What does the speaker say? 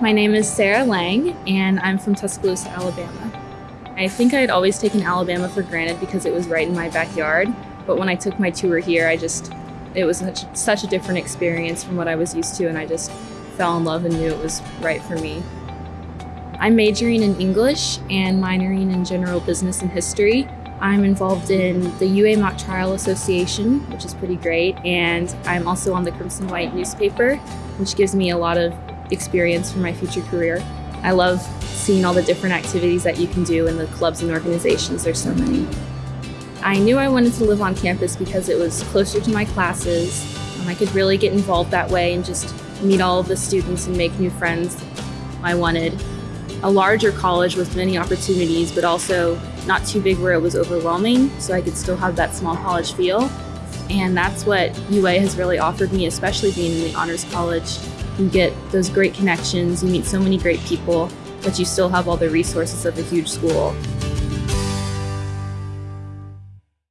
My name is Sarah Lang, and I'm from Tuscaloosa, Alabama. I think I had always taken Alabama for granted because it was right in my backyard, but when I took my tour here, I just, it was such, such a different experience from what I was used to, and I just fell in love and knew it was right for me. I'm majoring in English and minoring in general business and history. I'm involved in the UA Mock Trial Association, which is pretty great, and I'm also on the Crimson White newspaper, which gives me a lot of experience for my future career. I love seeing all the different activities that you can do in the clubs and organizations. There's so many. I knew I wanted to live on campus because it was closer to my classes. Um, I could really get involved that way and just meet all of the students and make new friends I wanted. A larger college with many opportunities, but also not too big where it was overwhelming, so I could still have that small college feel. And that's what UA has really offered me, especially being in the Honors College. You get those great connections, you meet so many great people, but you still have all the resources of a huge school.